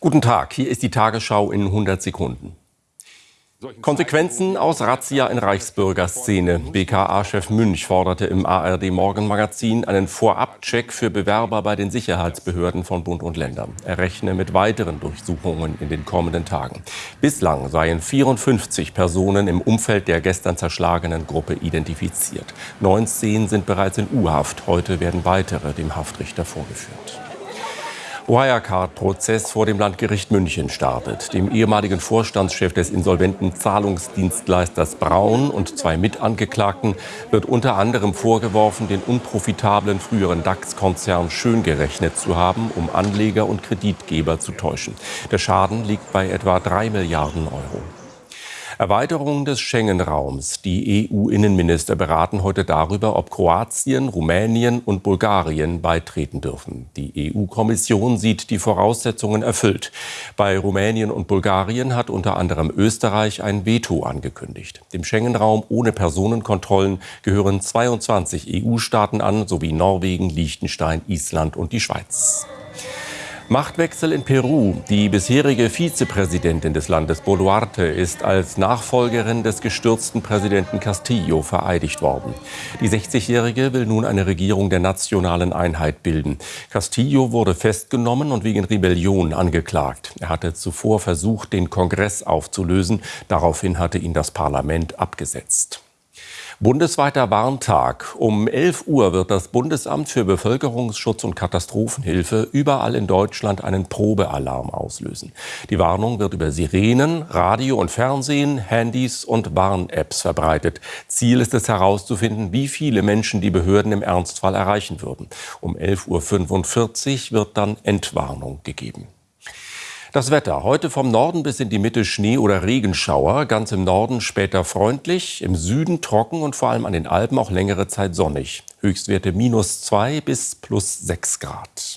Guten Tag, hier ist die Tagesschau in 100 Sekunden. Konsequenzen aus Razzia in Reichsbürgerszene. BKA-Chef Münch forderte im ARD-Morgenmagazin einen Vorabcheck für Bewerber bei den Sicherheitsbehörden von Bund und Ländern. Er rechne mit weiteren Durchsuchungen in den kommenden Tagen. Bislang seien 54 Personen im Umfeld der gestern zerschlagenen Gruppe identifiziert. 19 sind bereits in U-Haft. Heute werden weitere dem Haftrichter vorgeführt. Wirecard-Prozess vor dem Landgericht München startet. Dem ehemaligen Vorstandschef des insolventen Zahlungsdienstleisters Braun und zwei Mitangeklagten wird unter anderem vorgeworfen, den unprofitablen früheren DAX-Konzern schön gerechnet zu haben, um Anleger und Kreditgeber zu täuschen. Der Schaden liegt bei etwa drei Milliarden Euro. Erweiterung des Schengen-Raums. Die EU-Innenminister beraten heute darüber, ob Kroatien, Rumänien und Bulgarien beitreten dürfen. Die EU-Kommission sieht die Voraussetzungen erfüllt. Bei Rumänien und Bulgarien hat unter anderem Österreich ein Veto angekündigt. Dem Schengen-Raum ohne Personenkontrollen gehören 22 EU-Staaten an, sowie Norwegen, Liechtenstein, Island und die Schweiz. Machtwechsel in Peru. Die bisherige Vizepräsidentin des Landes Boluarte ist als Nachfolgerin des gestürzten Präsidenten Castillo vereidigt worden. Die 60-Jährige will nun eine Regierung der nationalen Einheit bilden. Castillo wurde festgenommen und wegen Rebellion angeklagt. Er hatte zuvor versucht, den Kongress aufzulösen. Daraufhin hatte ihn das Parlament abgesetzt. Bundesweiter Warntag. Um 11 Uhr wird das Bundesamt für Bevölkerungsschutz und Katastrophenhilfe überall in Deutschland einen Probealarm auslösen. Die Warnung wird über Sirenen, Radio und Fernsehen, Handys und Warn-Apps verbreitet. Ziel ist es herauszufinden, wie viele Menschen die Behörden im Ernstfall erreichen würden. Um 11.45 Uhr wird dann Entwarnung gegeben. Das Wetter. Heute vom Norden bis in die Mitte Schnee- oder Regenschauer. Ganz im Norden später freundlich, im Süden trocken und vor allem an den Alpen auch längere Zeit sonnig. Höchstwerte minus zwei bis plus sechs Grad.